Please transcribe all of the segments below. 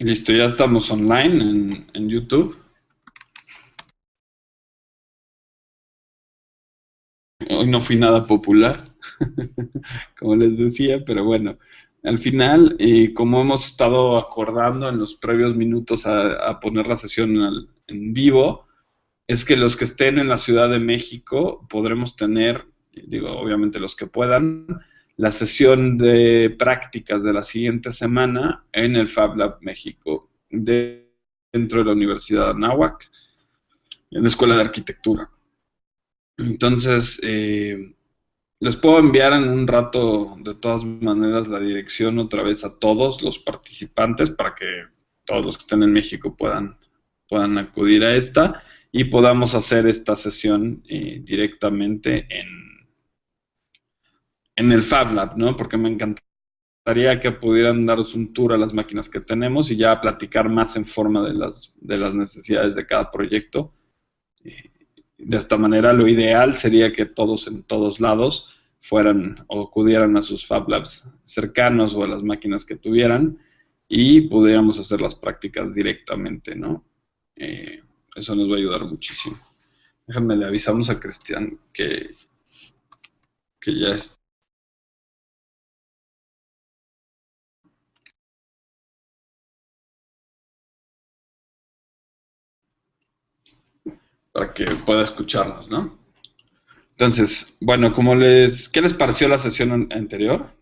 Listo, ya estamos online en, en YouTube. Hoy no fui nada popular, como les decía, pero bueno, al final, como hemos estado acordando en los previos minutos a, poner la sesión en vivo, es que los que estén en la Ciudad de México podremos tener, digo, obviamente los que puedan, la sesión de prácticas de la siguiente semana en el Fab Lab México, dentro de la Universidad de Anáhuac, en la Escuela de Arquitectura. Entonces, eh, les puedo enviar en un rato, de todas maneras, la dirección otra vez a todos los participantes para que todos los que estén en México puedan, puedan acudir a esta y podamos hacer esta sesión eh, directamente en, en el Fab Lab, ¿no? Porque me encantaría que pudieran daros un tour a las máquinas que tenemos y ya platicar más en forma de las, de las necesidades de cada proyecto. De esta manera lo ideal sería que todos en todos lados fueran o acudieran a sus Fab Labs cercanos o a las máquinas que tuvieran y pudiéramos hacer las prácticas directamente, ¿no? Eh, eso nos va a ayudar muchísimo. Déjenme, le avisamos a Cristian que, que ya está. Para que pueda escucharnos, ¿no? Entonces, bueno, como les, ¿qué les pareció la sesión anterior?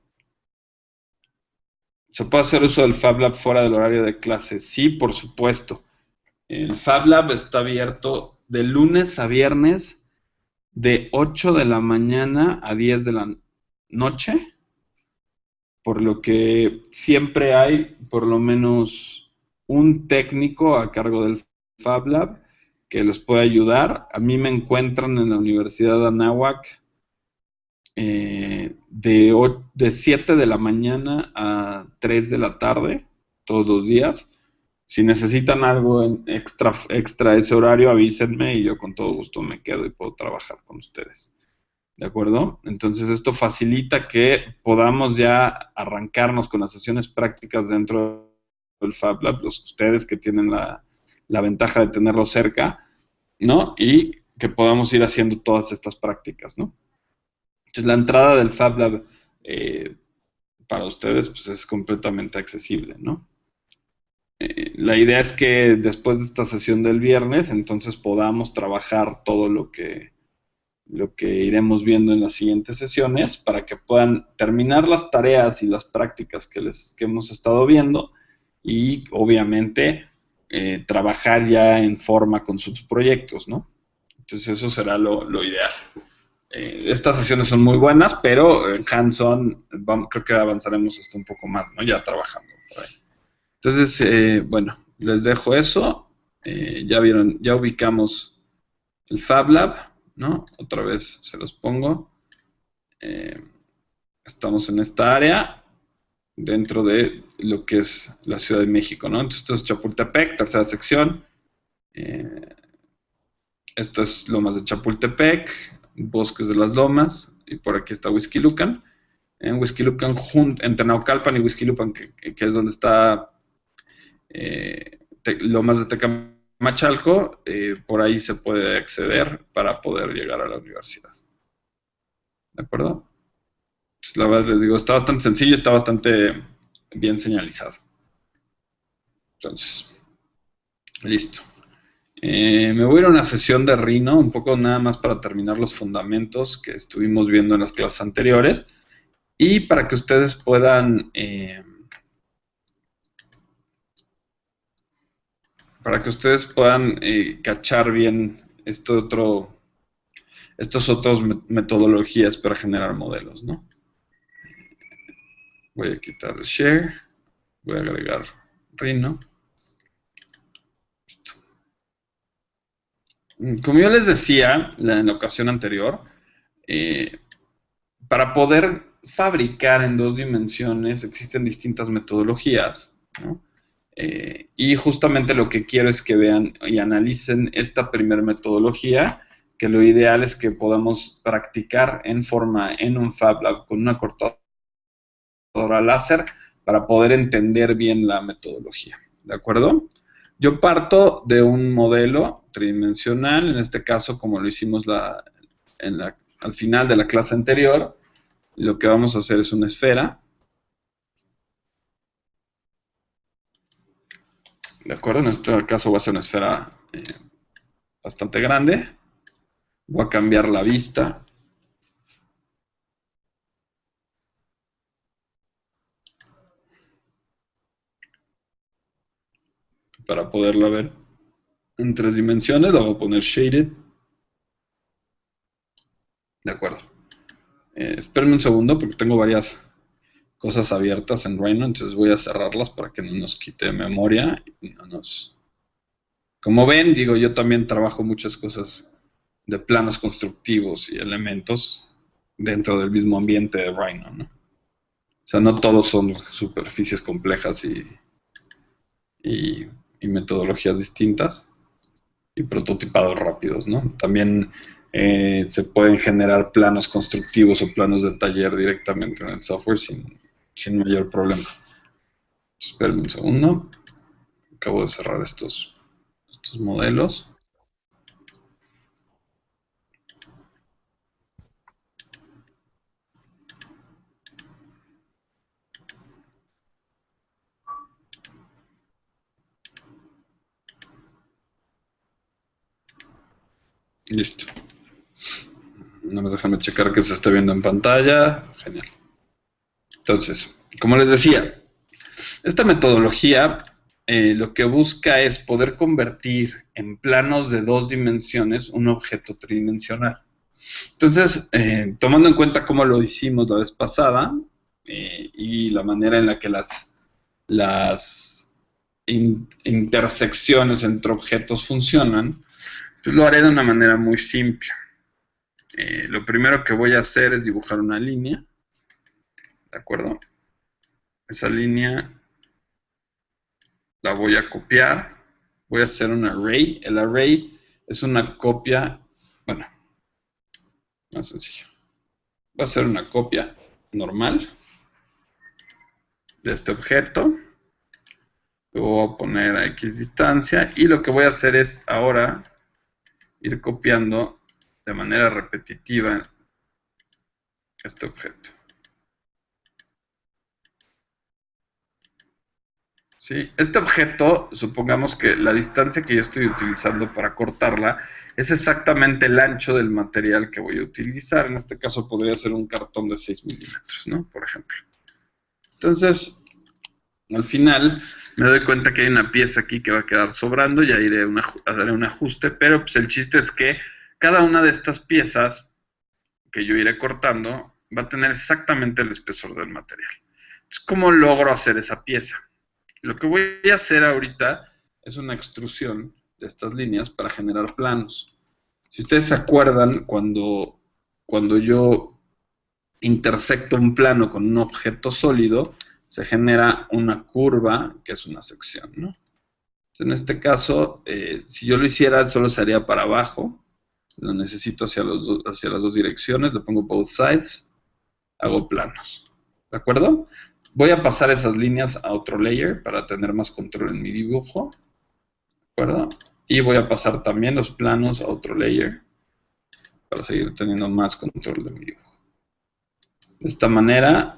¿Se puede hacer uso del Fab Lab fuera del horario de clase? Sí, por supuesto. El Fab Lab está abierto de lunes a viernes de 8 de la mañana a 10 de la noche, por lo que siempre hay por lo menos un técnico a cargo del Fab Lab que les puede ayudar. A mí me encuentran en la Universidad de Anáhuac eh, de, de 7 de la mañana a 3 de la tarde, todos los días. Si necesitan algo extra, extra ese horario, avísenme y yo con todo gusto me quedo y puedo trabajar con ustedes. ¿De acuerdo? Entonces esto facilita que podamos ya arrancarnos con las sesiones prácticas dentro del Fab Lab, los ustedes que tienen la, la ventaja de tenerlo cerca, ¿no? Y que podamos ir haciendo todas estas prácticas, ¿no? Entonces, la entrada del Fab Lab eh, para ustedes pues, es completamente accesible, ¿no? Eh, la idea es que después de esta sesión del viernes, entonces podamos trabajar todo lo que, lo que iremos viendo en las siguientes sesiones para que puedan terminar las tareas y las prácticas que, les, que hemos estado viendo y obviamente eh, trabajar ya en forma con sus proyectos, ¿no? Entonces eso será lo, ideal. Eh, estas sesiones son muy buenas, pero en hands-on creo que avanzaremos hasta un poco más, ¿no? Ya trabajando por ahí. Entonces, eh, bueno, les dejo eso. ya vieron, ya ubicamos el Fab Lab, ¿no? Otra vez se los pongo. estamos en esta área dentro de lo que es la Ciudad de México, ¿no? Entonces, esto es Chapultepec, tercera sección. Eh, esto es Lomas de Chapultepec, Bosques de las Lomas, y por aquí está Whisky Lucan. En Whisky Lucan, entre Naucalpan y Whisky Lucan, que, es donde está eh, Lomas de Tecamachalco, eh, por ahí se puede acceder para poder llegar a la universidad. ¿De acuerdo? Pues, la verdad les digo, está bastante sencillo, está bastante bien señalizado. Entonces, listo. Eh, me voy a ir a una sesión de Rhino, un poco nada más para terminar los fundamentos que estuvimos viendo en las clases anteriores y para que ustedes puedan eh, para que ustedes puedan eh, cachar bien esto otro estos otros metodologías para generar modelos, ¿no? Voy a quitar el share. Voy a agregar Rhino. Como yo les decía en la ocasión anterior, eh, para poder fabricar en dos dimensiones existen distintas metodologías. Eh, y justamente lo que quiero es que vean y analicen esta primera metodología, que lo ideal es que podamos practicar en forma en un Fab Lab con una cortadora láser para poder entender bien la metodología. ¿de acuerdo? Yo parto de un modelo tridimensional, en este caso como lo hicimos la, al final de la clase anterior, lo que vamos a hacer es una esfera. ¿De acuerdo? En este caso va a ser una esfera eh, bastante grande. Voy a cambiar la vista para poderla ver en tres dimensiones, la voy a poner shaded. De acuerdo. Eh, espérenme un segundo porque tengo varias cosas abiertas en Rhino, entonces voy a cerrarlas para que no nos quite memoria y no nos... Como ven, digo, yo también trabajo muchas cosas de planos constructivos y elementos dentro del mismo ambiente de Rhino, ¿no? O sea, no todos son superficies complejas y, y y metodologías distintas y prototipados rápidos, ¿no? También eh, se pueden generar planos constructivos o planos de taller directamente en el software sin, sin mayor problema. Esperen un segundo. Acabo de cerrar estos, estos modelos. Listo. No me déjame checar que se está viendo en pantalla. Genial. Entonces, como les decía, esta metodología eh, lo que busca es poder convertir en planos de dos dimensiones un objeto tridimensional. Entonces, eh, tomando en cuenta cómo lo hicimos la vez pasada eh, y la manera en la que las, las intersecciones entre objetos funcionan, lo haré de una manera muy simple. Eh, lo primero que voy a hacer es dibujar una línea. ¿De acuerdo? Esa línea la voy a copiar. Voy a hacer un array. El array es una copia, bueno, más sencillo. Voy a hacer una copia normal de este objeto. Lo voy a poner a X distancia. Y lo que voy a hacer es ahora ir copiando de manera repetitiva este objeto. ¿Sí? Este objeto, supongamos que la distancia que yo estoy utilizando para cortarla es exactamente el ancho del material que voy a utilizar. En este caso podría ser un cartón de 6 milímetros, ¿no? Por ejemplo. Entonces, al final me doy cuenta que hay una pieza aquí que va a quedar sobrando, ya iré a hacer un ajuste, pero pues el chiste es que cada una de estas piezas que yo iré cortando va a tener exactamente el espesor del material. Entonces, ¿cómo logro hacer esa pieza? Lo que voy a hacer ahorita es una extrusión de estas líneas para generar planos. Si ustedes se acuerdan, cuando, cuando yo intersecto un plano con un objeto sólido, se genera una curva, que es una sección, ¿no? en este caso, eh, si yo lo hiciera, solo se haría para abajo. Lo necesito hacia, los hacia las dos direcciones, le pongo both sides, hago planos. ¿De acuerdo? Voy a pasar esas líneas a otro layer para tener más control en mi dibujo. ¿De acuerdo? Y voy a pasar también los planos a otro layer para seguir teniendo más control de mi dibujo. De esta manera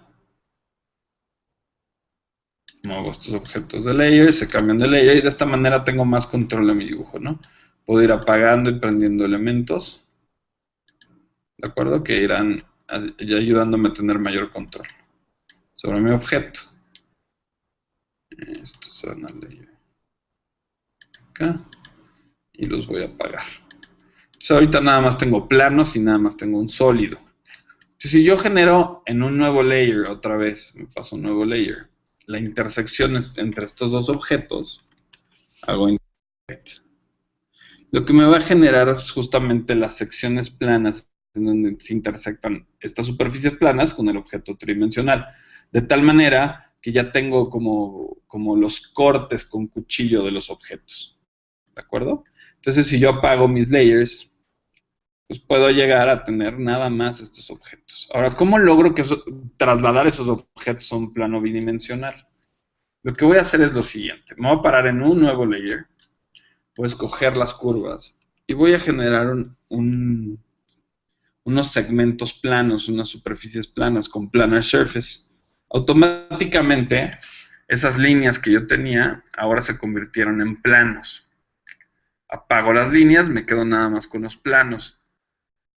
muevo estos objetos de layer, se cambian de layer y de esta manera tengo más control de mi dibujo, ¿no? Puedo ir apagando y prendiendo elementos, ¿de acuerdo? Que irán ayudándome a tener mayor control sobre mi objeto. Estos son al layer. Acá. Y los voy a apagar. Entonces ahorita nada más tengo planos y nada más tengo un sólido. si yo genero en un nuevo layer, otra vez, me paso un nuevo layer, la intersección entre estos dos objetos, hago intersect. Lo que me va a generar es justamente las secciones planas en donde se intersectan estas superficies planas con el objeto tridimensional. De tal manera que ya tengo como, como los cortes con cuchillo de los objetos. ¿De acuerdo? Entonces, si yo apago mis layers, pues puedo llegar a tener nada más estos objetos. Ahora, ¿cómo logro que trasladar esos objetos a un plano bidimensional? Lo que voy a hacer es lo siguiente. Me voy a parar en un nuevo layer. Voy a escoger las curvas. Y voy a generar unos segmentos planos, unas superficies planas con planar surface. Automáticamente, esas líneas que yo tenía ahora se convirtieron en planos. Apago las líneas, me quedo nada más con los planos.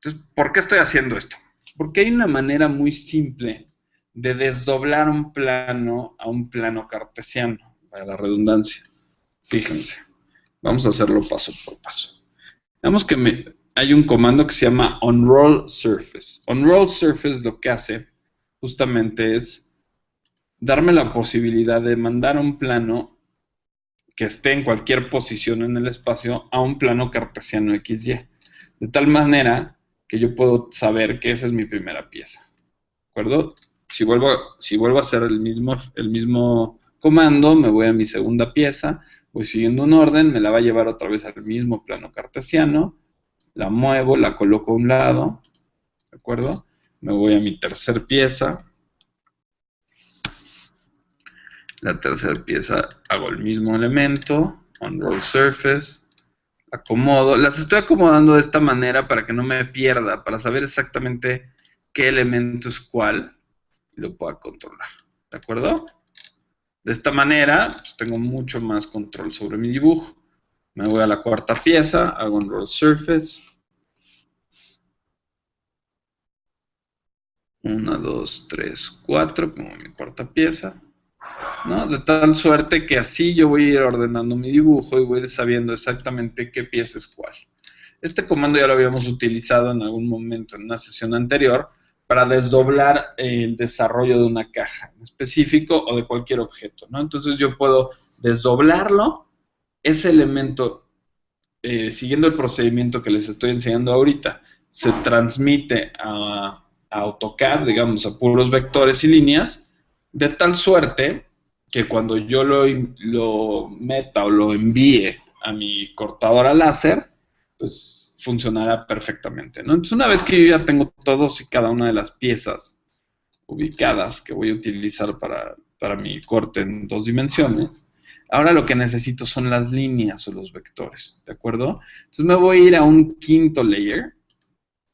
Entonces, ¿por qué estoy haciendo esto? Porque hay una manera muy simple de desdoblar un plano a un plano cartesiano, para la redundancia. Fíjense, vamos a hacerlo paso por paso. Veamos que hay un comando que se llama unroll surface. Unroll surface lo que hace justamente es darme la posibilidad de mandar un plano que esté en cualquier posición en el espacio a un plano cartesiano XY. De tal manera que yo puedo saber que esa es mi primera pieza. ¿De acuerdo? Si vuelvo, si vuelvo a hacer el mismo, el mismo comando, me voy a mi segunda pieza, voy siguiendo un orden, me la va a llevar otra vez al mismo plano cartesiano, la muevo, la coloco a un lado, ¿de acuerdo? Me voy a mi tercer pieza, la tercera pieza hago el mismo elemento, unroll surface, acomodo, las estoy acomodando de esta manera para que no me pierda, para saber exactamente qué elemento es cuál y lo pueda controlar. ¿De acuerdo? De esta manera, pues tengo mucho más control sobre mi dibujo. Me voy a la cuarta pieza, hago un roll surface. Una, dos, tres, cuatro, como mi cuarta pieza. De tal suerte que así yo voy a ir ordenando mi dibujo y voy sabiendo exactamente qué pieza es cuál. Este comando ya lo habíamos utilizado en algún momento en una sesión anterior para desdoblar el desarrollo de una caja en específico o de cualquier objeto, ¿no? Entonces yo puedo desdoblarlo, ese elemento, eh, siguiendo el procedimiento que les estoy enseñando ahorita, se transmite a, a AutoCAD, digamos, a puros vectores y líneas, de tal suerte que cuando yo lo, meta o lo envíe a mi cortadora láser, pues funcionará perfectamente. ¿no? Entonces, una vez que yo ya tengo todos y cada una de las piezas ubicadas que voy a utilizar para, para mi corte en dos dimensiones, ahora lo que necesito son las líneas o los vectores, ¿de acuerdo? Entonces me voy a ir a un quinto layer,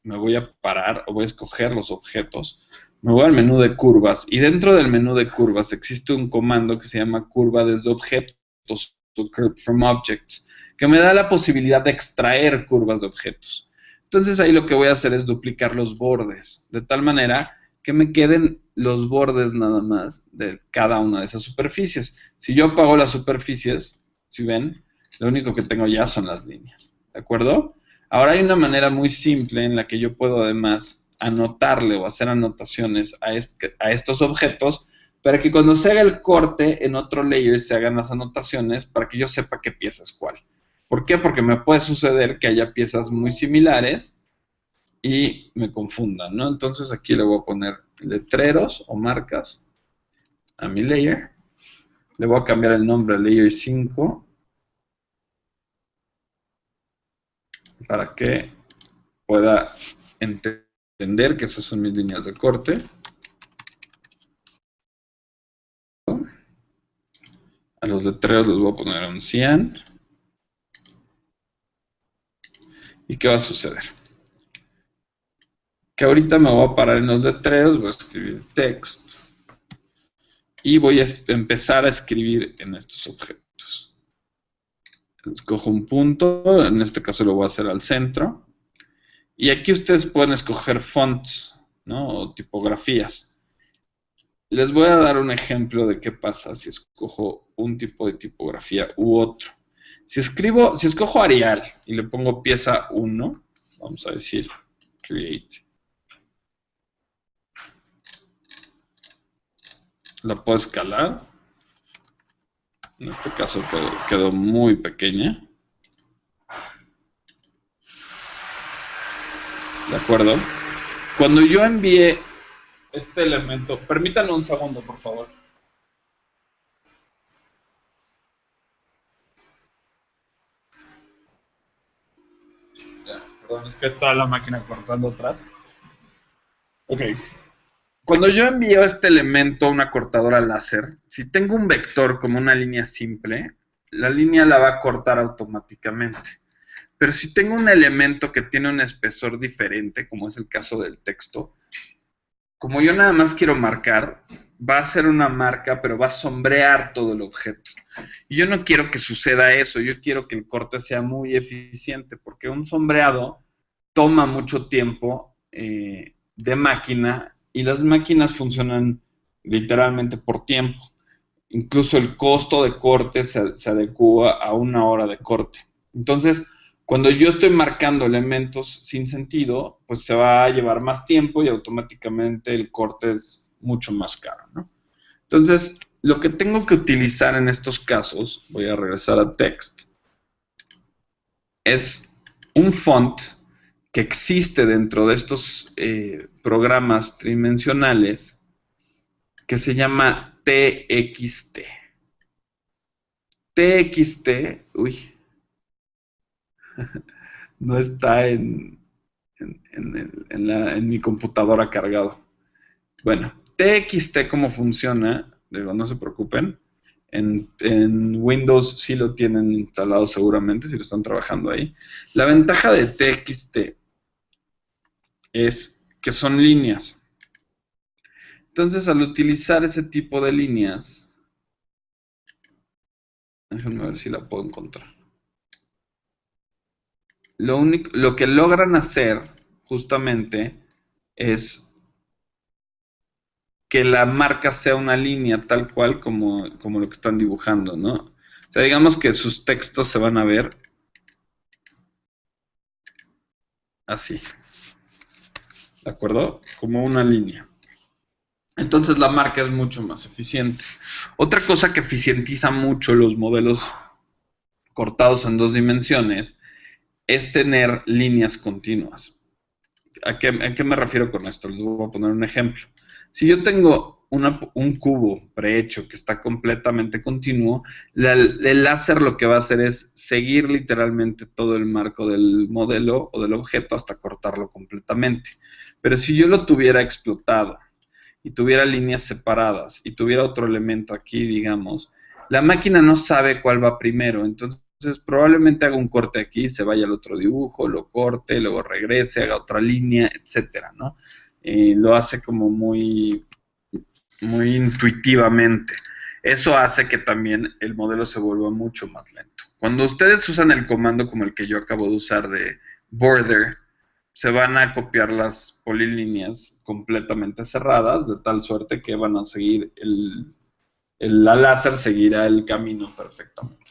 me voy a parar o voy a escoger los objetos me voy al menú de curvas y dentro del menú de curvas existe un comando que se llama curva desde objetos o curve from objects, que me da la posibilidad de extraer curvas de objetos. Entonces ahí lo que voy a hacer es duplicar los bordes, de tal manera que me queden los bordes nada más de cada una de esas superficies. Si yo apago las superficies, si ven, lo único que tengo ya son las líneas, ¿de acuerdo? Ahora hay una manera muy simple en la que yo puedo además anotarle o hacer anotaciones a, estos objetos para que cuando se haga el corte en otro layer se hagan las anotaciones para que yo sepa qué pieza es cuál. ¿Por qué? Porque me puede suceder que haya piezas muy similares y me confundan, ¿no? Entonces aquí le voy a poner letreros o marcas a mi layer. Le voy a cambiar el nombre a layer 5 para que pueda entender entender que esas son mis líneas de corte. A los letreros les voy a poner un 100. ¿Y qué va a suceder? Que ahorita me voy a parar en los letreros, voy a escribir text. Y voy a empezar a escribir en estos objetos. Escojo un punto, en este caso lo voy a hacer al centro. Y aquí ustedes pueden escoger fonts, ¿no? O tipografías. Les voy a dar un ejemplo de qué pasa si escojo un tipo de tipografía u otro. Si escribo, si escojo Arial y le pongo pieza 1, vamos a decir create. La puedo escalar. En este caso quedó muy pequeña. ¿De acuerdo? Cuando yo envié este elemento, permítanme un segundo, por favor. perdón, es que está la máquina cortando atrás. Ok. Cuando yo envío este elemento a una cortadora láser, si tengo un vector como una línea simple, la línea la va a cortar automáticamente. Pero si tengo un elemento que tiene un espesor diferente, como es el caso del texto, como yo nada más quiero marcar, va a ser una marca, pero va a sombrear todo el objeto. Y yo no quiero que suceda eso, yo quiero que el corte sea muy eficiente, porque un sombreado toma mucho tiempo eh, de máquina y las máquinas funcionan literalmente por tiempo. Incluso el costo de corte se, se adecua a una hora de corte. Entonces, cuando yo estoy marcando elementos sin sentido, pues se va a llevar más tiempo y automáticamente el corte es mucho más caro. ¿no? Entonces, lo que tengo que utilizar en estos casos, voy a regresar a text, es un font que existe dentro de estos eh, programas tridimensionales que se llama TXT. TXT, uy, no está en, en, mi computadora cargado. Bueno, TXT, ¿cómo funciona? Digo, no se preocupen. En, en, Windows sí lo tienen instalado seguramente, si lo están trabajando ahí. La ventaja de TXT es que son líneas. Entonces, al utilizar ese tipo de líneas, déjenme ver si la puedo encontrar. Lo, único, lo que logran hacer justamente es que la marca sea una línea tal cual como, como lo que están dibujando, ¿no? O sea, digamos que sus textos se van a ver así. ¿de acuerdo? Como una línea. Entonces la marca es mucho más eficiente. Otra cosa que eficientiza mucho los modelos cortados en dos dimensiones es tener líneas continuas. ¿A qué, me refiero con esto? Les voy a poner un ejemplo. Si yo tengo un cubo prehecho que está completamente continuo, el láser lo que va a hacer es seguir literalmente todo el marco del modelo o del objeto hasta cortarlo completamente. Pero si yo lo tuviera explotado y tuviera líneas separadas y tuviera otro elemento aquí, digamos, la máquina no sabe cuál va primero. Entonces, probablemente haga un corte aquí, se vaya al otro dibujo, lo corte, luego regrese, haga otra línea, etcétera, ¿no? Eh, lo hace como muy, muy intuitivamente. Eso hace que también el modelo se vuelva mucho más lento. Cuando ustedes usan el comando como el que yo acabo de usar de border, se van a copiar las polilíneas completamente cerradas, de tal suerte que van a seguir el, la láser seguirá el camino perfectamente.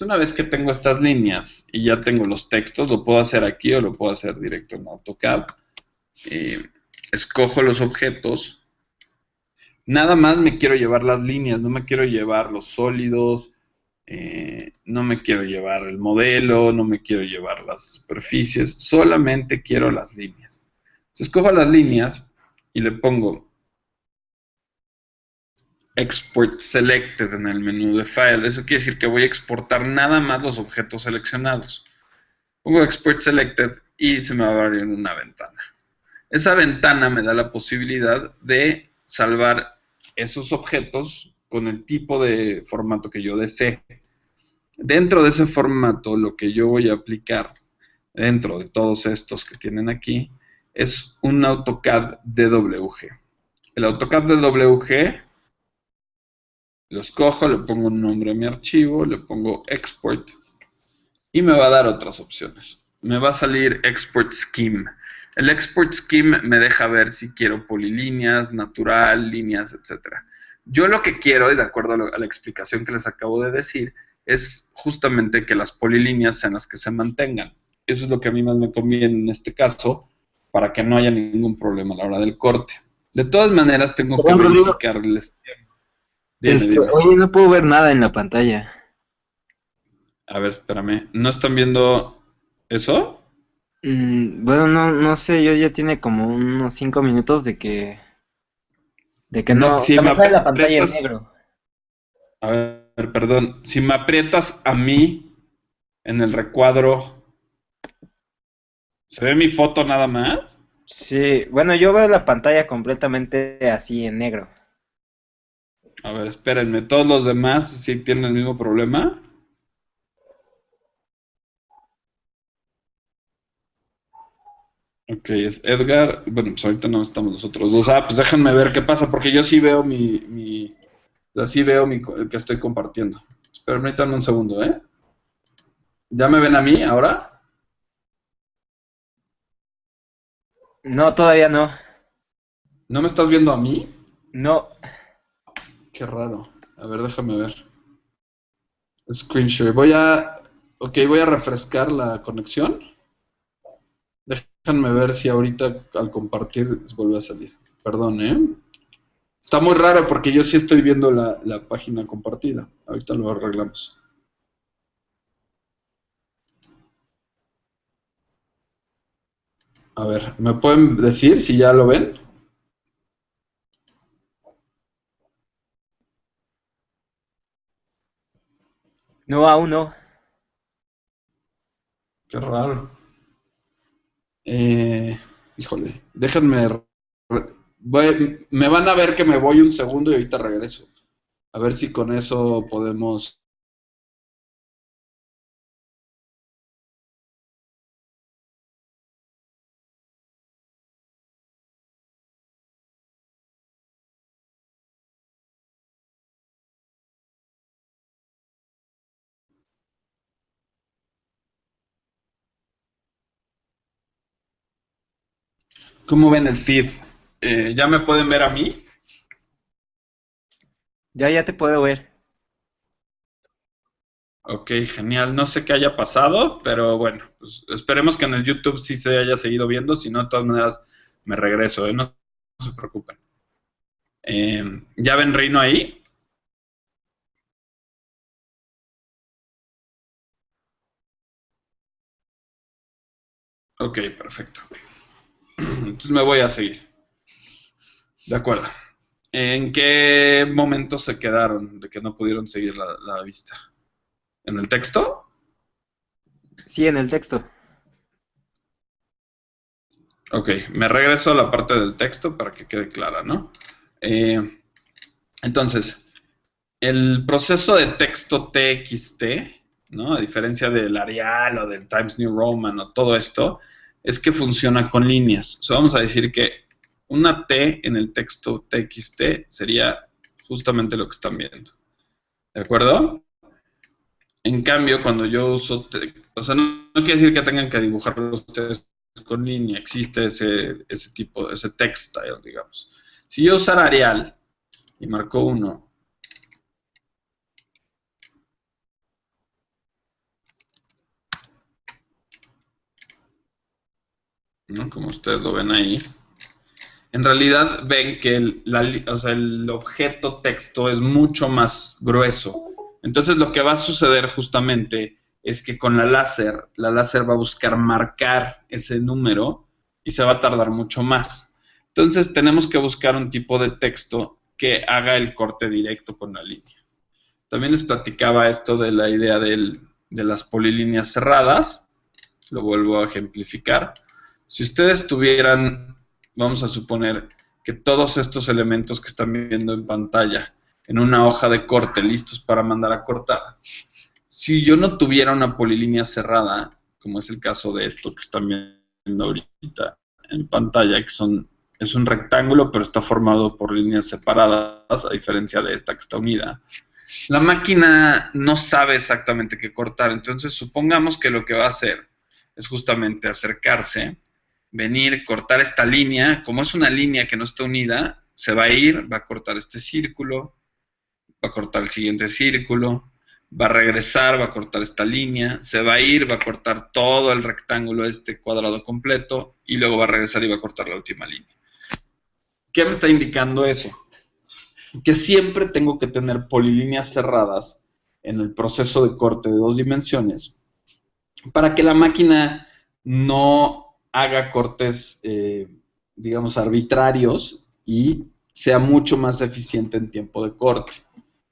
Una vez que tengo estas líneas y ya tengo los textos, lo puedo hacer aquí o lo puedo hacer directo en AutoCAD. Eh, escojo los objetos. Nada más me quiero llevar las líneas, no me quiero llevar los sólidos, eh, no me quiero llevar el modelo, no me quiero llevar las superficies, solamente quiero las líneas. Entonces cojo las líneas y le pongo Export Selected en el menú de File. Eso quiere decir que voy a exportar nada más los objetos seleccionados. Pongo Export Selected y se me va a abrir una ventana. Esa ventana me da la posibilidad de salvar esos objetos con el tipo de formato que yo desee. Dentro de ese formato, lo que yo voy a aplicar dentro de todos estos que tienen aquí es un AutoCAD DWG. El AutoCAD DWG lo escojo, le pongo un nombre a mi archivo, le pongo Export y me va a dar otras opciones. Me va a salir Export Scheme. El Export Scheme me deja ver si quiero polilíneas, natural, líneas, etcétera. Yo lo que quiero, y de acuerdo a, la explicación que les acabo de decir, es justamente que las polilíneas sean las que se mantengan. Eso es lo que a mí más me conviene en este caso, para que no haya ningún problema a la hora del corte. De todas maneras, tengo que verificar este, Oye, no puedo ver nada en la pantalla. A ver, espérame. ¿No están viendo eso? Mm, bueno, no, no sé, yo ya tiene como unos cinco minutos de que de que no, si me la pantalla en negro. A ver, perdón. Si me aprietas a mí en el recuadro, ¿se ve mi foto nada más? Sí, bueno, yo veo la pantalla completamente así en negro. A ver, espérenme, ¿todos los demás sí tienen el mismo problema? Ok, es Edgar. Bueno, pues ahorita no estamos nosotros dos. Ah, pues déjenme ver qué pasa, porque yo sí veo mi. mi sí veo mi, el que estoy compartiendo. Permítanme un segundo, ¿eh? ¿Ya me ven a mí ahora? No, todavía no. ¿No me estás viendo a mí? No. Qué raro. A ver, déjame ver. Screenshot. Voy a. Ok, voy a refrescar la conexión. Déjenme ver si ahorita al compartir vuelve a salir. Perdón, ¿eh? Está muy raro porque yo sí estoy viendo la, la página compartida. Ahorita lo arreglamos. A ver, ¿me pueden decir si ya lo ven? No, aún no. Qué raro. Eh, híjole, déjenme. me van a ver que me voy un segundo y ahorita regreso. A ver si con eso podemos ¿Cómo ven el feed? Eh, ¿Ya me pueden ver a mí? Ya, ya te puedo ver. Ok, genial. No sé qué haya pasado, pero bueno, pues esperemos que en el YouTube sí se haya seguido viendo. Si no, de todas maneras, me regreso, ¿eh? no, se preocupen. Eh, ¿Ya ven Reino ahí? Ok, perfecto. Entonces me voy a seguir. De acuerdo. ¿En qué momento se quedaron de que no pudieron seguir la, vista? ¿En el texto? Sí, en el texto. Ok, me regreso a la parte del texto para que quede clara, ¿no? Eh, entonces, el proceso de texto TXT, ¿no? A diferencia del Arial o del Times New Roman o todo esto, es que funciona con líneas. O sea, vamos a decir que una T en el texto TXT sería justamente lo que están viendo. ¿De acuerdo? En cambio, cuando yo uso, o sea, no, quiere decir que tengan que dibujarlo ustedes con línea, existe ese, ese tipo, ese textile, digamos. Si yo usara Arial y marco uno como ustedes lo ven ahí, en realidad ven que el, el objeto texto es mucho más grueso. Entonces lo que va a suceder justamente es que con la láser, la láser va a buscar marcar ese número y se va a tardar mucho más. Entonces tenemos que buscar un tipo de texto que haga el corte directo con la línea. También les platicaba esto de la idea de las polilíneas cerradas. Lo vuelvo a ejemplificar. Si ustedes tuvieran, vamos a suponer, que todos estos elementos que están viendo en pantalla, en una hoja de corte, listos para mandar a cortar, si yo no tuviera una polilínea cerrada, como es el caso de esto que están viendo ahorita en pantalla, que son, es un rectángulo, pero está formado por líneas separadas, a diferencia de esta que está unida. La máquina no sabe exactamente qué cortar, entonces supongamos que lo que va a hacer es justamente acercarse venir, cortar esta línea, como es una línea que no está unida, se va a ir, va a cortar este círculo, va a cortar el siguiente círculo, va a regresar, va a cortar esta línea, se va a ir, va a cortar todo el rectángulo, este cuadrado completo, y luego va a regresar y va a cortar la última línea. ¿Qué me está indicando eso? Que siempre tengo que tener polilíneas cerradas en el proceso de corte de dos dimensiones para que la máquina no haga cortes, eh, digamos, arbitrarios y sea mucho más eficiente en tiempo de corte.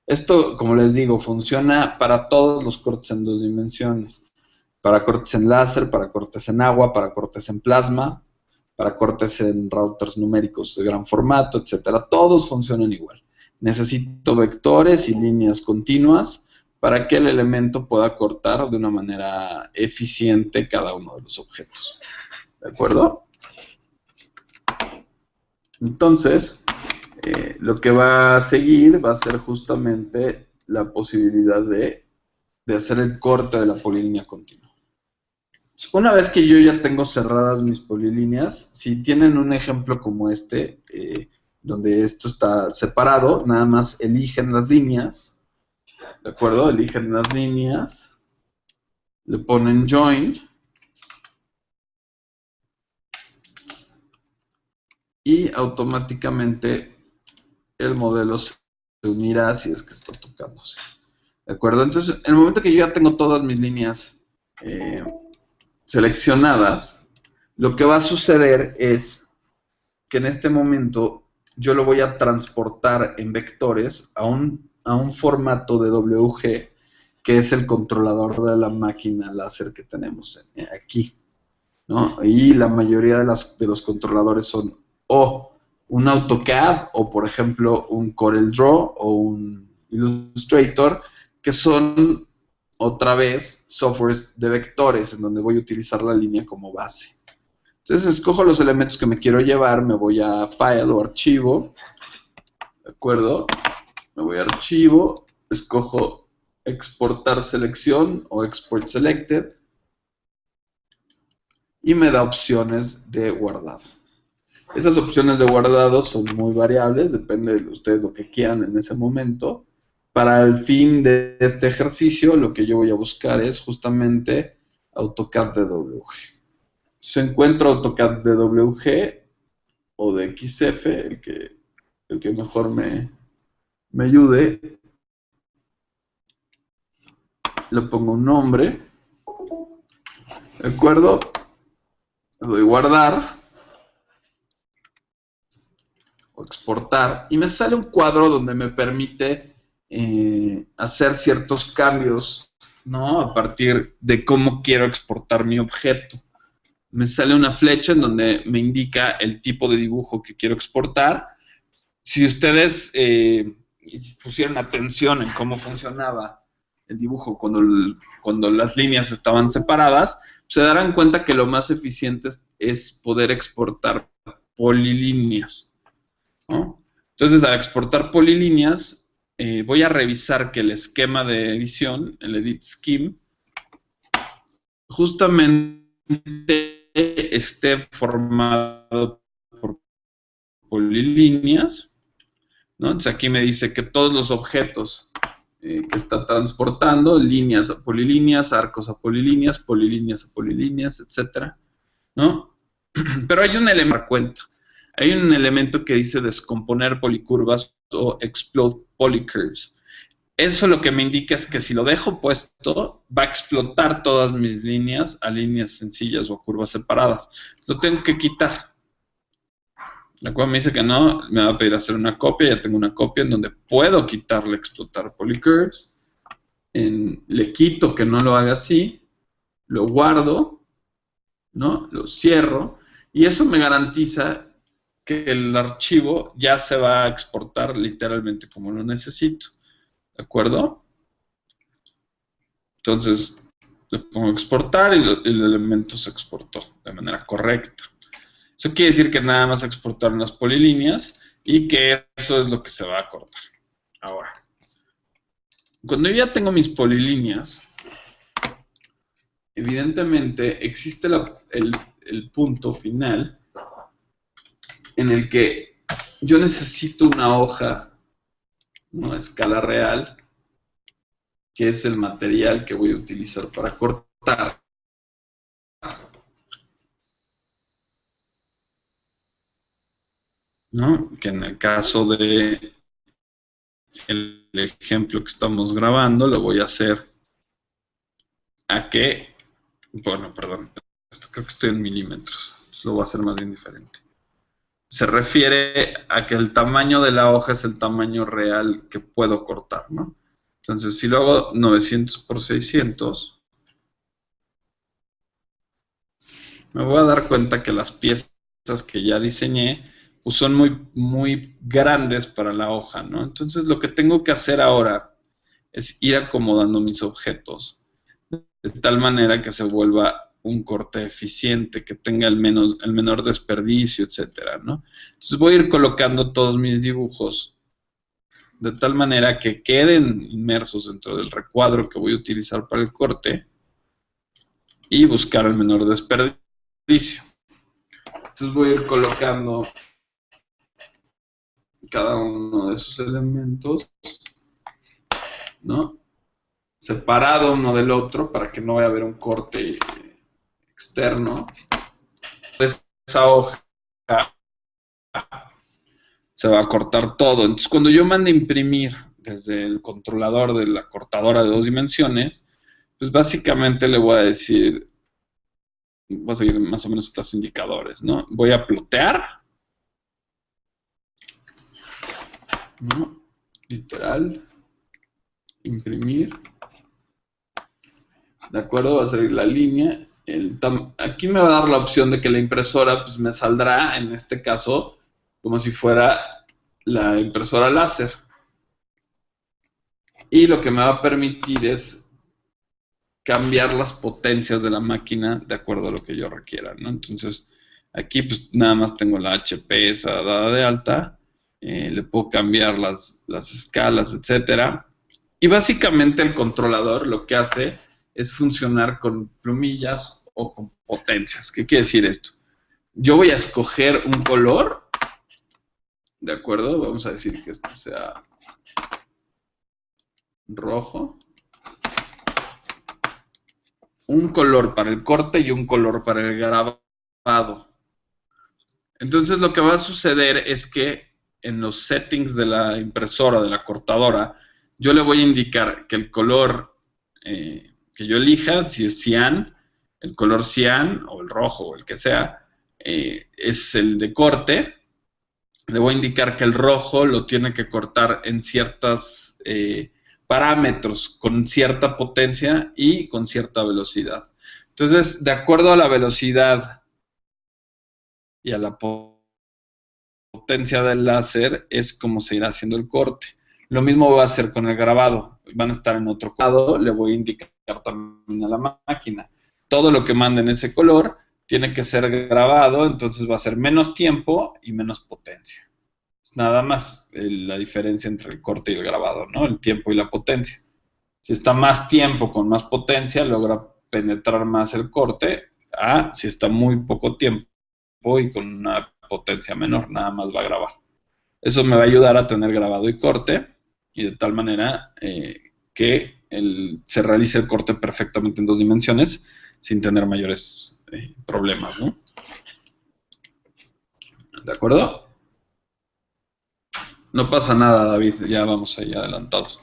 Esto, como les digo, funciona para todos los cortes en dos dimensiones. Para cortes en láser, para cortes en agua, para cortes en plasma, para cortes en routers numéricos de gran formato, etcétera. Todos funcionan igual. Necesito vectores y líneas continuas para que el elemento pueda cortar de una manera eficiente cada uno de los objetos. ¿De acuerdo? Entonces, eh, lo que va a seguir va a ser justamente la posibilidad de, hacer el corte de la polilínea continua. Una vez que yo ya tengo cerradas mis polilíneas, si tienen un ejemplo como este, eh, donde esto está separado, nada más eligen las líneas, ¿de acuerdo? Eligen las líneas, le ponen join, y automáticamente el modelo se unirá si es que está tocándose. ¿De acuerdo? Entonces, en el momento que yo ya tengo todas mis líneas eh, seleccionadas, lo que va a suceder es que en este momento yo lo voy a transportar en vectores a un, a un formato de WG, que es el controlador de la máquina láser que tenemos aquí. ¿no? Y la mayoría de, las, de los controladores son o un AutoCAD o por ejemplo un CorelDRAW o un Illustrator, que son otra vez softwares de vectores en donde voy a utilizar la línea como base. Entonces escojo los elementos que me quiero llevar, me voy a File o Archivo, ¿de acuerdo? Me voy a Archivo, escojo Exportar Selección o Export Selected y me da opciones de guardado. Esas opciones de guardado son muy variables, depende de ustedes lo que quieran en ese momento. Para el fin de este ejercicio, lo que yo voy a buscar es justamente AutoCAD DWG. Si encuentro AutoCAD DWG o de XF, el que, el que mejor me, me ayude, le pongo un nombre, ¿de acuerdo? Le doy guardar exportar y me sale un cuadro donde me permite eh, hacer ciertos cambios, ¿no? A partir de cómo quiero exportar mi objeto. Me sale una flecha en donde me indica el tipo de dibujo que quiero exportar. Si ustedes eh, pusieron atención en cómo funcionaba el dibujo cuando, cuando las líneas estaban separadas, se darán cuenta que lo más eficiente es poder exportar polilíneas. Entonces, al exportar polilíneas, eh, voy a revisar que el esquema de edición, el edit scheme, justamente esté formado por polilíneas. Entonces aquí me dice que todos los objetos eh, que está transportando, líneas a polilíneas, arcos a polilíneas, polilíneas a polilíneas, etcétera, ¿no? Pero hay un elemento cuenta. Hay un elemento que dice descomponer policurvas o explode polycurves. Eso lo que me indica es que si lo dejo puesto, va a explotar todas mis líneas a líneas sencillas o a curvas separadas. Lo tengo que quitar. La cual me dice que no, me va a pedir hacer una copia, ya tengo una copia en donde puedo quitarle explotar polycurves. le quito que no lo haga así, lo guardo, ¿no? Lo cierro, y eso me garantiza que el archivo ya se va a exportar literalmente como lo necesito. ¿De acuerdo? Entonces, le pongo exportar y el elemento se exportó de manera correcta. Eso quiere decir que nada más exportaron las polilíneas y que eso es lo que se va a cortar. Ahora, cuando yo ya tengo mis polilíneas, evidentemente existe el, el punto final en el que yo necesito una hoja, una escala real, que es el material que voy a utilizar para cortar. ¿No? Que en el caso de el ejemplo que estamos grabando, lo voy a hacer a que, bueno, perdón, creo que estoy en milímetros, lo voy a hacer más bien diferente se refiere a que el tamaño de la hoja es el tamaño real que puedo cortar, ¿no? Entonces, si lo hago 900 por 600, me voy a dar cuenta que las piezas que ya diseñé, pues son muy, muy grandes para la hoja, ¿no? Entonces lo que tengo que hacer ahora es ir acomodando mis objetos de tal manera que se vuelva un corte eficiente, que tenga el, menos, el menor desperdicio, etcétera, ¿no? Entonces voy a ir colocando todos mis dibujos de tal manera que queden inmersos dentro del recuadro que voy a utilizar para el corte y buscar el menor desperdicio. Entonces voy a ir colocando cada uno de esos elementos, ¿no? Separado uno del otro para que no vaya a haber un corte externo. Entonces, esa hoja se va a cortar todo. Entonces, cuando yo mande imprimir desde el controlador de la cortadora de dos dimensiones, pues básicamente le voy a decir, voy a seguir más o menos estos indicadores, ¿no? Voy a plotear. Literal, imprimir, ¿de acuerdo? Va a salir la línea. Aquí me va a dar la opción de que la impresora pues me saldrá, en este caso, como si fuera la impresora láser. Y lo que me va a permitir es cambiar las potencias de la máquina de acuerdo a lo que yo requiera. Entonces, aquí pues nada más tengo la HP esa dada de alta, eh, le puedo cambiar las, las escalas, etcétera. Y básicamente el controlador lo que hace es funcionar con plumillas con potencias. ¿Qué quiere decir esto? Yo voy a escoger un color ¿De acuerdo? Vamos a decir que este sea rojo. Un color para el corte y un color para el grabado. Entonces lo que va a suceder es que en los settings de la impresora, de la cortadora, yo le voy a indicar que el color eh, que yo elija, si es cian, el color cian o el rojo o el que sea, eh, es el de corte le voy a indicar que el rojo lo tiene que cortar en ciertos eh, parámetros, con cierta potencia y con cierta velocidad. Entonces, de acuerdo a la velocidad y a la potencia del láser, es como se irá haciendo el corte. Lo mismo va a hacer con el grabado. Van a estar en otro lado, le voy a indicar también a la máquina. Todo lo que mande en ese color tiene que ser grabado, entonces va a ser menos tiempo y menos potencia. Es nada más la diferencia entre el corte y el grabado, ¿no? El tiempo y la potencia. Si está más tiempo con más potencia, logra penetrar más el corte, a si está muy poco tiempo y con una potencia menor, nada más va a grabar. Eso me va a ayudar a tener grabado y corte, y de tal manera eh, que se realice el corte perfectamente en dos dimensiones sin tener mayores eh, problemas. ¿De acuerdo? No pasa nada, David, ya vamos ahí adelantados.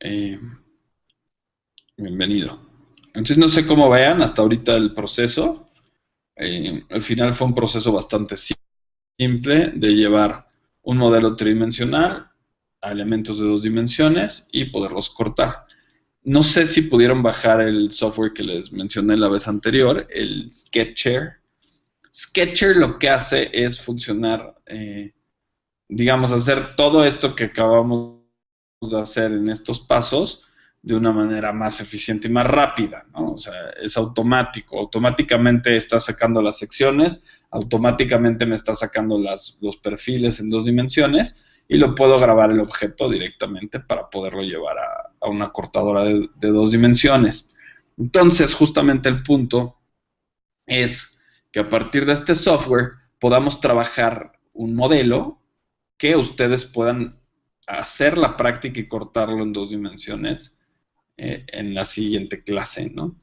Eh, bienvenido. Entonces no sé cómo vean hasta ahorita el proceso. Eh, al final fue un proceso bastante simple de llevar un modelo tridimensional a elementos de dos dimensiones y poderlos cortar. No sé si pudieron bajar el software que les mencioné la vez anterior, el Sketcher. Sketcher lo que hace es funcionar, eh, digamos, hacer todo esto que acabamos de hacer en estos pasos de una manera más eficiente y más rápida, ¿no? O sea, es automático, automáticamente está sacando las secciones, automáticamente me está sacando los perfiles en dos dimensiones y lo puedo grabar el objeto directamente para poderlo llevar a, una cortadora de, dos dimensiones. Entonces, justamente el punto es que a partir de este software podamos trabajar un modelo que ustedes puedan hacer la práctica y cortarlo en dos dimensiones eh, en la siguiente clase, ¿no?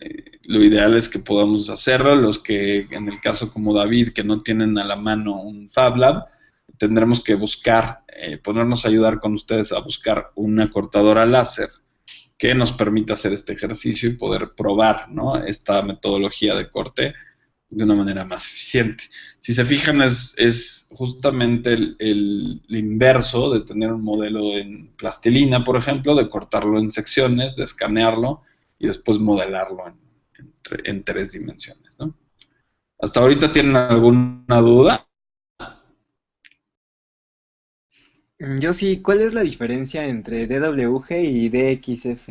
Eh, lo ideal es que podamos hacerlo, los que en el caso como David, que no tienen a la mano un Fab Lab, tendremos que buscar, eh, ponernos a ayudar con ustedes a buscar una cortadora láser que nos permita hacer este ejercicio y poder probar esta metodología de corte de una manera más eficiente. Si se fijan, es, justamente el, inverso de tener un modelo en plastilina, por ejemplo, de cortarlo en secciones, de escanearlo y después modelarlo en, tres dimensiones. ¿Hasta ahorita tienen alguna duda? Mm, Yo sí, ¿cuál es la diferencia entre DWG y DXF?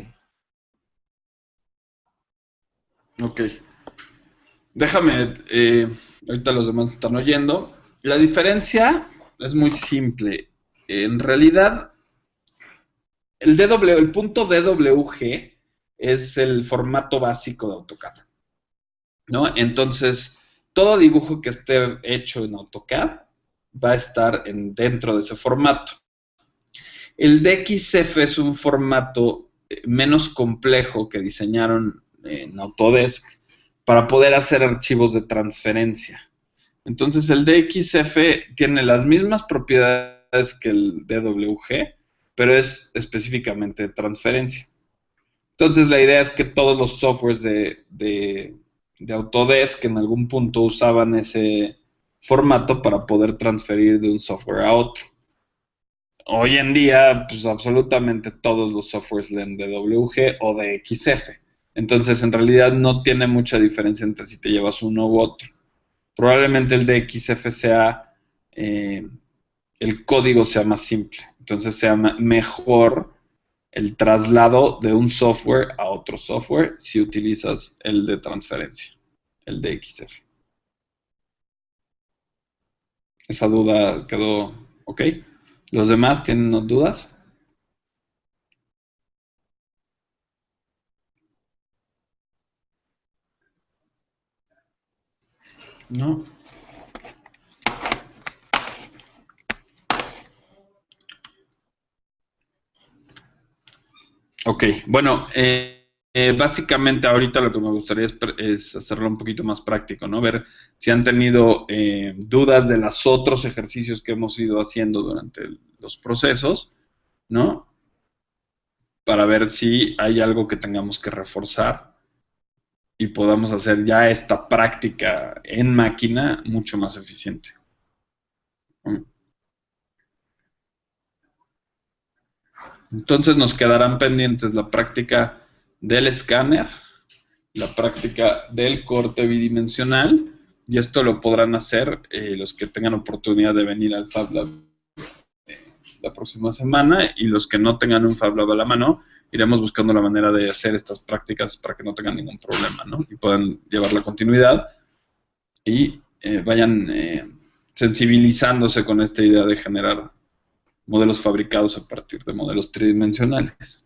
Ok. Déjame, eh, ahorita los demás están oyendo. La diferencia es muy simple. En realidad, el, DW, el punto DWG es el formato básico de AutoCAD. ¿no? Entonces, todo dibujo que esté hecho en AutoCAD va a estar en, dentro de ese formato. El DXF es un formato eh, menos complejo que diseñaron en Autodesk para poder hacer archivos de transferencia. Entonces el DXF tiene las mismas propiedades que el DWG, pero es específicamente transferencia. Entonces la idea es que todos los softwares de, de, de Autodesk en algún punto usaban ese formato para poder transferir de un software a otro. Hoy en día, pues absolutamente todos los softwares leen DWG o DXF. Entonces, en realidad no tiene mucha diferencia entre si te llevas uno u otro. Probablemente el DXF sea, eh, el código sea más simple. Entonces, sea mejor el traslado de un software a otro software si utilizas el de transferencia, el DXF. Esa duda quedó ok. ¿Los demás tienen dudas? No. Ok, bueno, eh, eh, básicamente ahorita lo que me gustaría es, hacerlo un poquito más práctico, ¿no? Ver si han tenido eh, dudas de los otros ejercicios que hemos ido haciendo durante los procesos, ¿no? Para ver si hay algo que tengamos que reforzar y podamos hacer ya esta práctica en máquina mucho más eficiente. Entonces nos quedarán pendientes la práctica del escáner, la práctica del corte bidimensional, y esto lo podrán hacer eh, los que tengan oportunidad de venir al Fab Lab eh, la próxima semana, y los que no tengan un Fab Lab a la mano, iremos buscando la manera de hacer estas prácticas para que no tengan ningún problema, ¿no? Y puedan llevar la continuidad y eh, vayan sensibilizándose con esta idea de generar modelos fabricados a partir de modelos tridimensionales.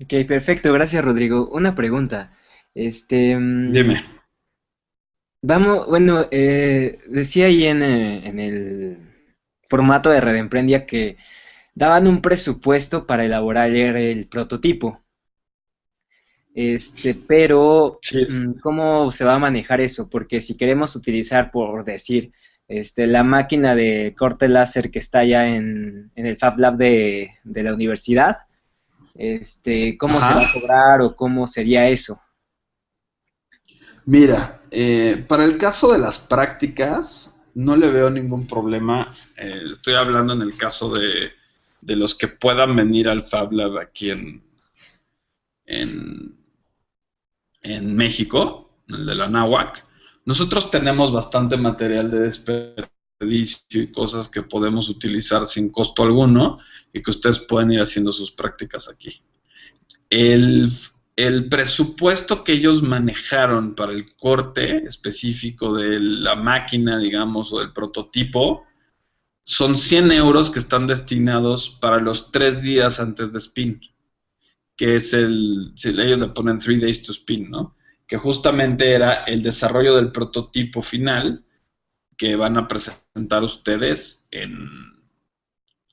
Ok, perfecto, gracias Rodrigo. Una pregunta. Este, Dime. Vamos, bueno, eh, decía ahí en, eh, en, el formato de Red Emprendia que daban un presupuesto para elaborar el prototipo. Este, pero Sí. mm, ¿cómo se va a manejar eso? Porque si queremos utilizar, por decir, este, la máquina de corte láser que está ya en, en el Fab Lab de, de la universidad, este, ¿cómo se va a cobrar o cómo sería eso? Mira, eh, para el caso de las prácticas, no le veo ningún problema. Eh, estoy hablando en el caso de, de los que puedan venir al Fab Lab aquí en, en, en México, el de la NAWAC. Nosotros tenemos bastante material de desperdicio y cosas que podemos utilizar sin costo alguno y que ustedes pueden ir haciendo sus prácticas aquí. El, el presupuesto que ellos manejaron para el corte específico de la máquina, digamos, o del prototipo, son 100 euros que están destinados para los tres días antes de spin, que es el, si ellos le ponen three days to spin, ¿no? Que justamente era el desarrollo del prototipo final que van a presentar ustedes en,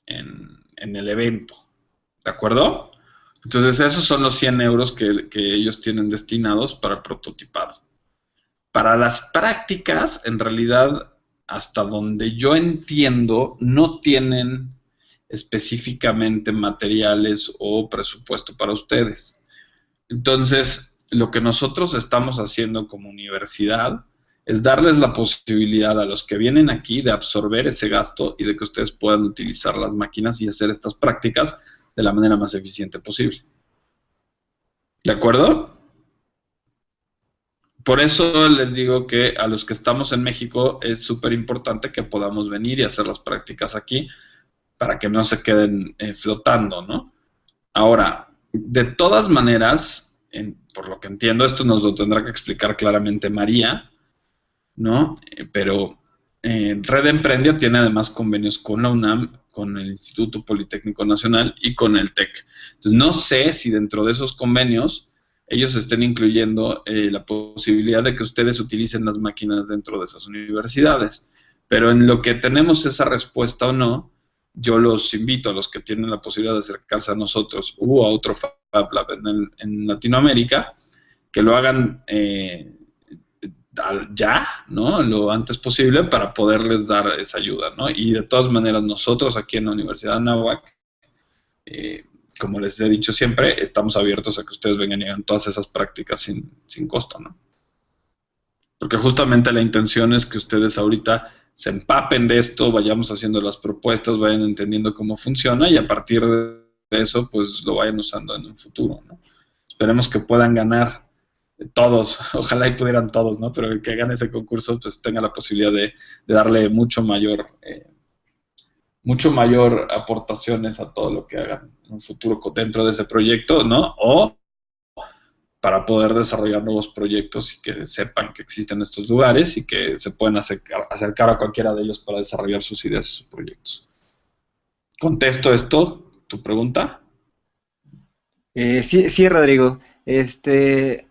en, el evento, ¿de acuerdo? Entonces esos son los 100 euros que, que ellos tienen destinados para prototipado. Para las prácticas, en realidad, hasta donde yo entiendo, no tienen específicamente materiales o presupuesto para ustedes. Entonces, lo que nosotros estamos haciendo como universidad es darles la posibilidad a los que vienen aquí de absorber ese gasto y de que ustedes puedan utilizar las máquinas y hacer estas prácticas de la manera más eficiente posible. ¿De acuerdo? por eso les digo que a los que estamos en México es súper importante que podamos venir y hacer las prácticas aquí para que no se queden eh, flotando, ¿no? Ahora, de todas maneras, por lo que entiendo, esto nos lo tendrá que explicar claramente María, ¿no? Eh, pero eh, Red Emprendia tiene además convenios con la UNAM, con el Instituto Politécnico Nacional y con el TEC. Entonces, no sé si dentro de esos convenios ellos estén incluyendo eh, la posibilidad de que ustedes utilicen las máquinas dentro de esas universidades. Pero en lo que tenemos esa respuesta o no, yo los invito a los que tienen la posibilidad de acercarse a nosotros u a otro Fab Lab en, Latinoamérica, que lo hagan eh, ya, ¿no? Lo antes posible para poderles dar esa ayuda, ¿no? Y de todas maneras, nosotros aquí en la Universidad de Anáhuac, eh, como les he dicho siempre, estamos abiertos a que ustedes vengan y hagan todas esas prácticas sin, sin costo, ¿no? Porque justamente la intención es que ustedes ahorita se empapen de esto, vayamos haciendo las propuestas, vayan entendiendo cómo funciona y a partir de eso, pues lo vayan usando en un futuro, ¿no? Esperemos que puedan ganar todos, ojalá y pudieran todos, ¿no? Pero el que gane ese concurso, pues tenga la posibilidad de, darle mucho mayor, eh, mucho mayor aportaciones a todo lo que hagan en un futuro dentro de ese proyecto, ¿no? O para poder desarrollar nuevos proyectos y que sepan que existen estos lugares y que se pueden acercar, a cualquiera de ellos para desarrollar sus ideas y sus proyectos. ¿Contesto esto, tu pregunta? Eh, sí, sí, Rodrigo. Este,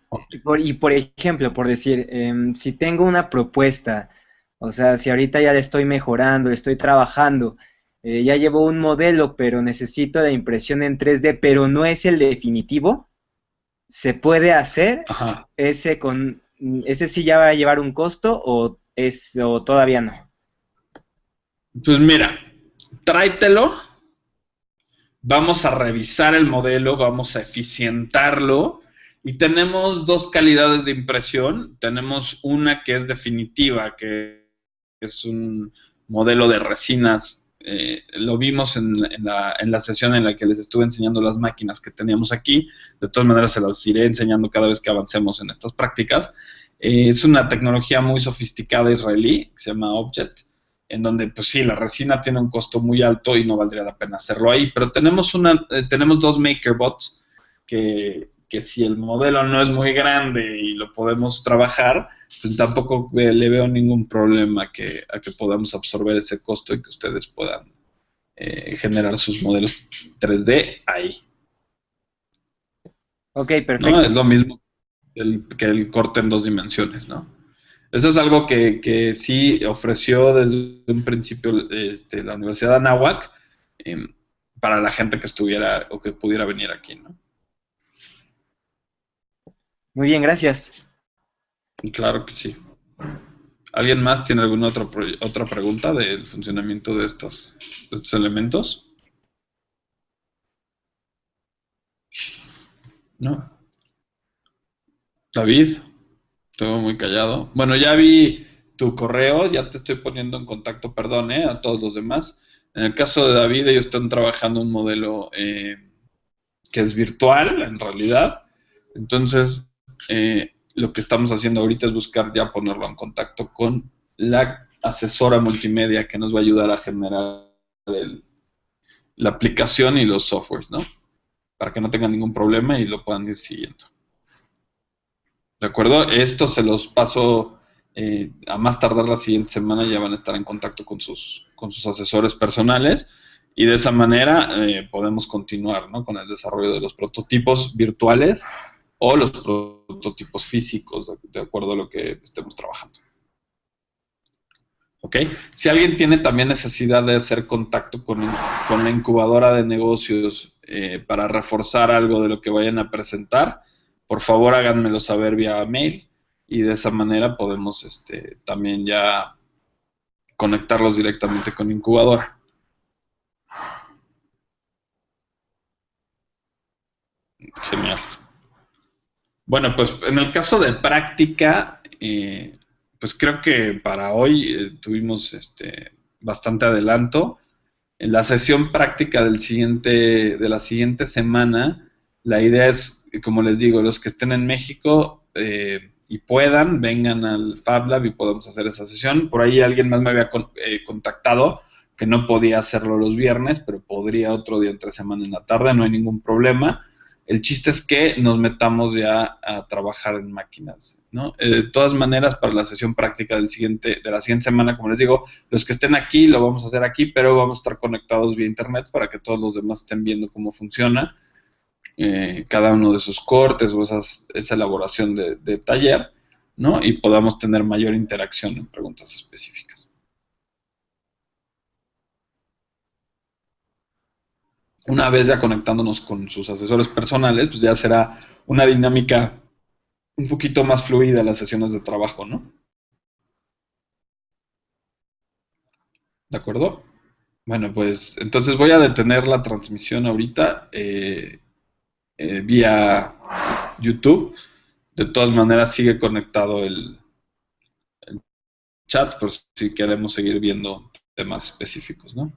y por ejemplo, por decir, em, si tengo una propuesta, o sea, si ahorita ya le estoy mejorando, le estoy trabajando, eh, ya llevo un modelo, pero necesito la impresión en 3D, pero no es el definitivo, ¿se puede hacer ese con ese sí ya va a llevar un costo o es o todavía no? Pues mira, tráetelo, vamos a revisar el modelo, vamos a eficientarlo y tenemos dos calidades de impresión. Tenemos una que es definitiva, que es un modelo de resinas eh, lo vimos en, la, sesión en la que les estuve enseñando las máquinas que teníamos aquí. De todas maneras, se las iré enseñando cada vez que avancemos en estas prácticas. Eh, es una tecnología muy sofisticada israelí, que se llama Object, en donde, pues sí, la resina tiene un costo muy alto y no valdría la pena hacerlo ahí. Pero tenemos, una, eh, tenemos dos MakerBots que, que si el modelo no es muy grande y lo podemos trabajar, pues tampoco le veo ningún problema que, a que podamos absorber ese costo y que ustedes puedan eh, generar sus modelos 3D ahí. Ok, perfecto. Es lo mismo que el corte en dos dimensiones, ¿no? Eso es algo que, que sí ofreció desde un principio este, la Universidad de Anáhuac em, para la gente que estuviera o que pudiera venir aquí, ¿no? Muy bien, gracias. Claro que sí. ¿Alguien más tiene alguna otra, otra pregunta del funcionamiento de estos, elementos? ¿No? David, todo muy callado. Bueno, ya vi tu correo, ya te estoy poniendo en contacto, perdón, ¿eh? a todos los demás. En el caso de David, ellos están trabajando un modelo eh, que es virtual, en realidad. Entonces, eh, lo que estamos haciendo ahorita es buscar ya ponerlo en contacto con la asesora multimedia que nos va a ayudar a generar la aplicación y los softwares, ¿no? Para que no tengan ningún problema y lo puedan ir siguiendo. ¿De acuerdo? Esto se los paso eh, a más tardar la siguiente semana, ya van a estar en contacto con sus, con sus asesores personales y de esa manera eh, podemos continuar ¿no? con el desarrollo de los prototipos virtuales o los prototipos físicos, de acuerdo a lo que estemos trabajando. ¿Ok? Si alguien tiene también necesidad de hacer contacto con, la incubadora de negocios eh, para reforzar algo de lo que vayan a presentar, por favor háganmelo saber vía mail y de esa manera podemos este, también ya conectarlos directamente con incubadora. Genial. Bueno, pues en el caso de práctica, eh, pues creo que para hoy eh, tuvimos este, bastante adelanto. En la sesión práctica del siguiente, de la siguiente semana, la idea es, como les digo, los que estén en México, eh, y puedan, vengan al Fab Lab y podemos hacer esa sesión. Por ahí alguien más me había eh, contactado que no podía hacerlo los viernes, pero podría otro día entre semana en la tarde, no hay ningún problema. El chiste es que nos metamos ya a trabajar en máquinas, ¿no? Eh, de todas maneras, para la sesión práctica del siguiente, de la siguiente semana, como les digo, los que estén aquí lo vamos a hacer aquí, pero vamos a estar conectados vía internet para que todos los demás estén viendo cómo funciona eh, cada uno de esos cortes o esas, esa elaboración de, de taller, ¿no? Y podamos tener mayor interacción en preguntas específicas. Una vez ya conectándonos con sus asesores personales, pues ya será una dinámica un poquito más fluida las sesiones de trabajo, ¿no? ¿De acuerdo? Bueno, pues entonces voy a detener la transmisión ahorita. Eh, eh, vía YouTube. De todas maneras, sigue conectado el, el chat por si queremos seguir viendo temas específicos, ¿no?